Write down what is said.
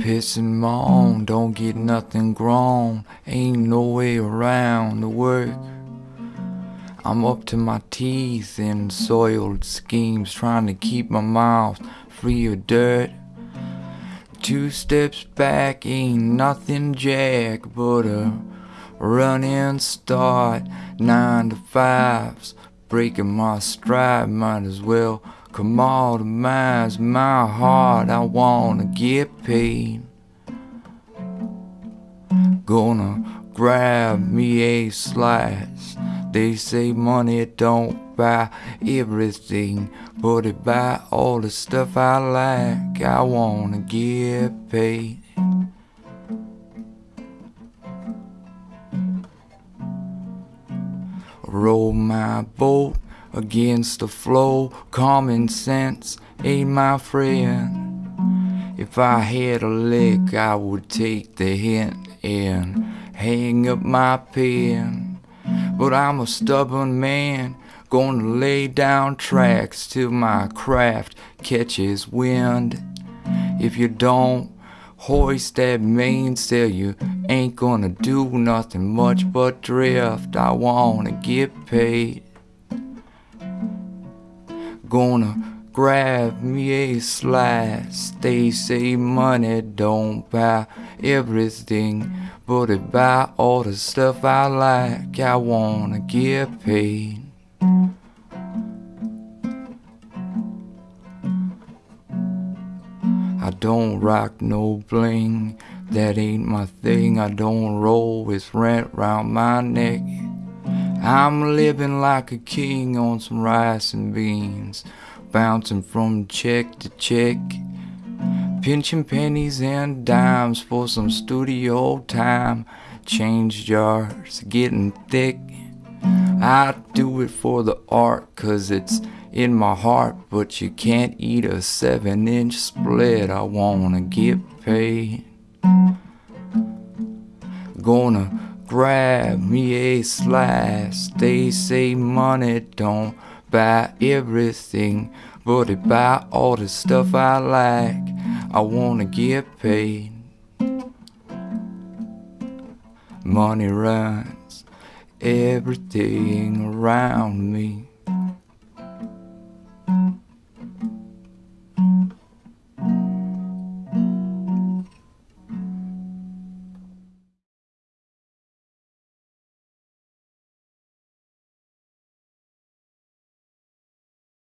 piss and moan, don't get nothing grown. Ain't no way around the work. I'm up to my teeth in soiled schemes, trying to keep my mouth free of dirt. Two steps back ain't nothing jack but a running start. Nine to fives, breaking my stride, might as well commodize my heart. I wanna get paid. Gonna grab me a slice. They say money don't buy everything, but it buy all the stuff I like. I wanna get paid. Roll my boat against the flow. Common sense ain't my friend. If I had a lick, I would take the hint and hang up my pen. But I'm a stubborn man, gonna lay down tracks till my craft catches wind. If you don't hoist that mainsail, you ain't gonna do nothing much but drift. I wanna get paid. Gonna grab me a slice. They say money don't buy everything, but it buy all the stuff I like. I wanna get paid. I don't rock no bling, that ain't my thing. I don't roll with rent round my neck. I'm living like a king on some rice and beans, bouncing from check to check. Pinching pennies and dimes for some studio time. Change jars getting thick. I do it for the art, cause it's in my heart, but you can't eat a seven inch split. I wanna get paid. Gonna grab me a slice. They say money don't buy everything, but it buy all the stuff I like. I wanna get paid. Money runs everything around me.